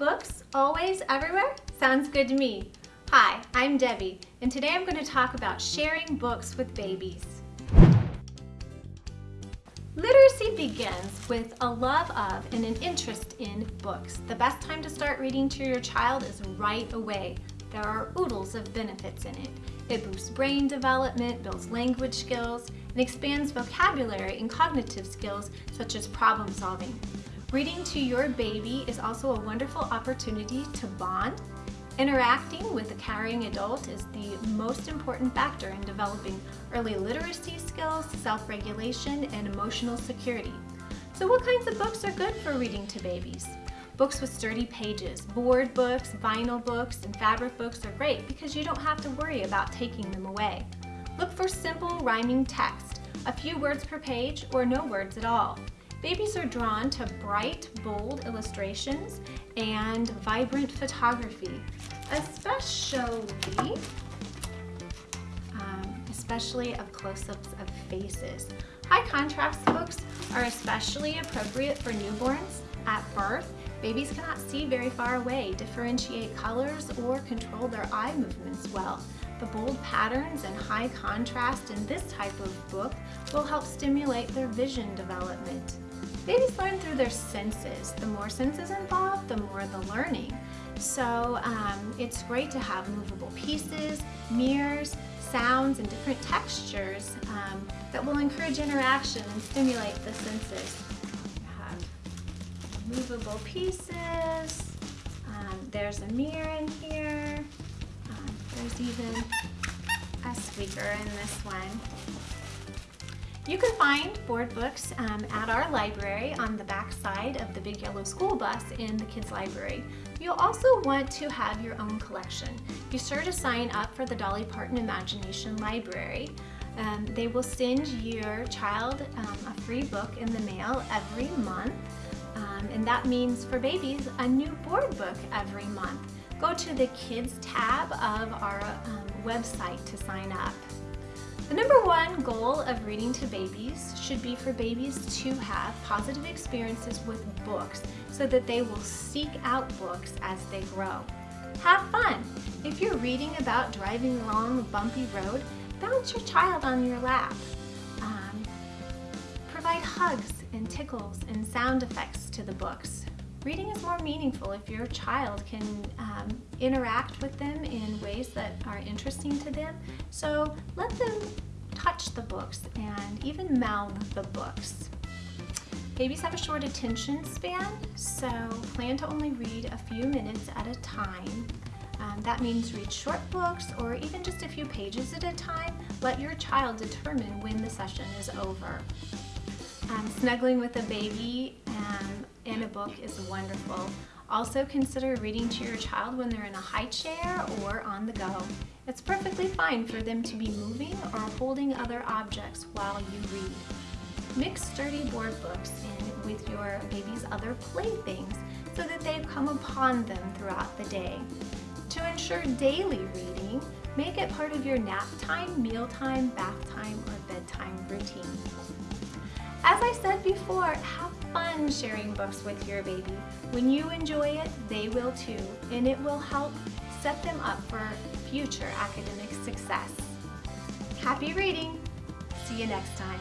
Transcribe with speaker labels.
Speaker 1: Books, always, everywhere? Sounds good to me. Hi, I'm Debbie, and today I'm going to talk about sharing books with babies. Literacy begins with a love of and an interest in books. The best time to start reading to your child is right away. There are oodles of benefits in it. It boosts brain development, builds language skills, and expands vocabulary and cognitive skills such as problem solving. Reading to your baby is also a wonderful opportunity to bond. Interacting with a caring adult is the most important factor in developing early literacy skills, self-regulation, and emotional security. So what kinds of books are good for reading to babies? Books with sturdy pages, board books, vinyl books, and fabric books are great because you don't have to worry about taking them away. Look for simple rhyming text, a few words per page, or no words at all. Babies are drawn to bright, bold illustrations and vibrant photography, especially, um, especially of close-ups of faces. High contrast books are especially appropriate for newborns at birth. Babies cannot see very far away, differentiate colors, or control their eye movements well. The bold patterns and high contrast in this type of book will help stimulate their vision development. Babies learn through their senses. The more senses involved, the more the learning. So um, it's great to have movable pieces, mirrors, sounds, and different textures um, that will encourage interaction and stimulate the senses. Movable pieces, um, there's a mirror in here, um, there's even a squeaker in this one. You can find board books um, at our library on the back side of the big yellow school bus in the kids library. You'll also want to have your own collection. Be sure to sign up for the Dolly Parton Imagination Library. Um, they will send your child um, a free book in the mail every month. Um, and that means for babies, a new board book every month. Go to the Kids tab of our um, website to sign up. The number one goal of reading to babies should be for babies to have positive experiences with books so that they will seek out books as they grow. Have fun! If you're reading about driving along a bumpy road, bounce your child on your lap. Um, provide hugs and tickles and sound effects to the books. Reading is more meaningful if your child can um, interact with them in ways that are interesting to them. So let them touch the books and even mouth the books. Babies have a short attention span, so plan to only read a few minutes at a time. Um, that means read short books or even just a few pages at a time. Let your child determine when the session is over. Um, snuggling with a baby um, a book is wonderful. Also consider reading to your child when they're in a high chair or on the go. It's perfectly fine for them to be moving or holding other objects while you read. Mix sturdy board books in with your baby's other playthings so that they come upon them throughout the day. To ensure daily reading, make it part of your nap time, mealtime, bath time, or bedtime routine. As I said before, have fun sharing books with your baby. When you enjoy it, they will too, and it will help set them up for future academic success. Happy reading! See you next time.